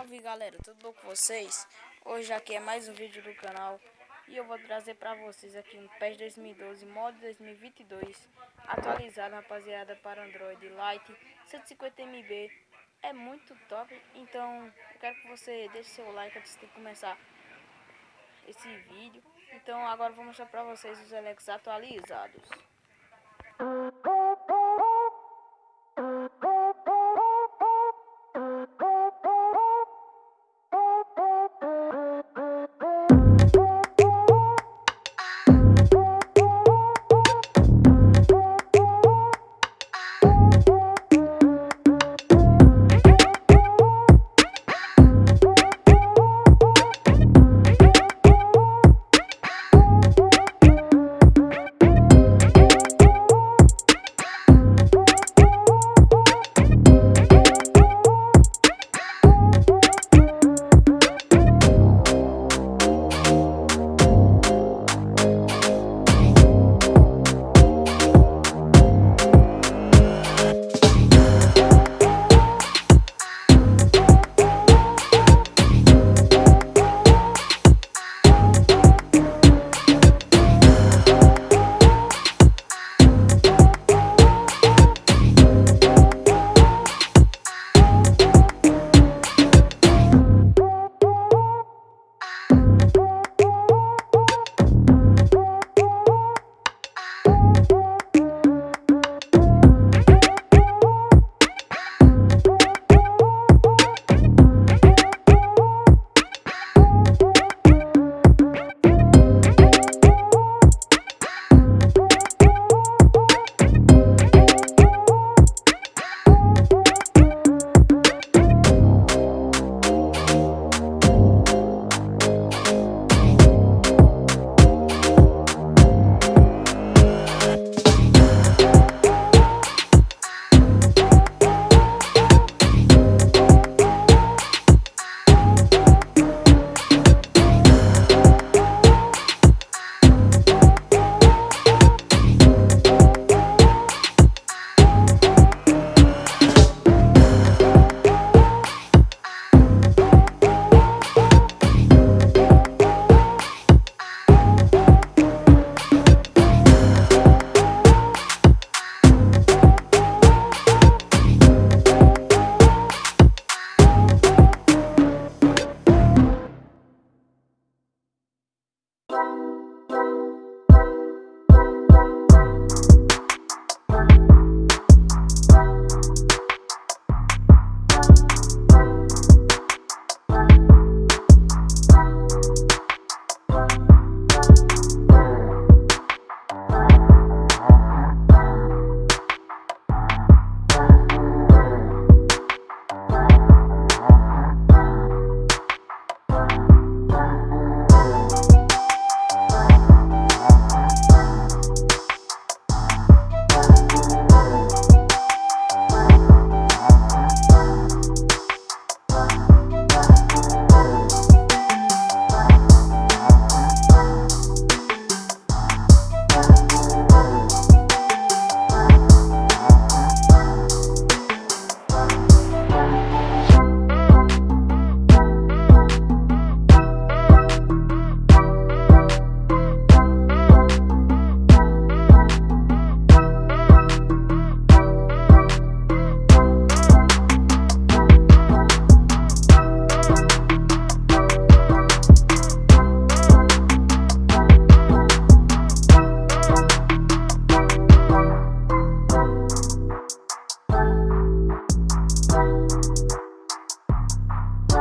Salve galera, tudo bom com vocês? Hoje aqui é mais um vídeo do canal E eu vou trazer pra vocês aqui um PES 2012 mod 2022 Atualizado rapaziada para Android Lite 150MB É muito top, então eu quero que você deixe seu like antes de começar esse vídeo Então agora vou mostrar pra vocês os elencos atualizados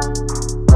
Música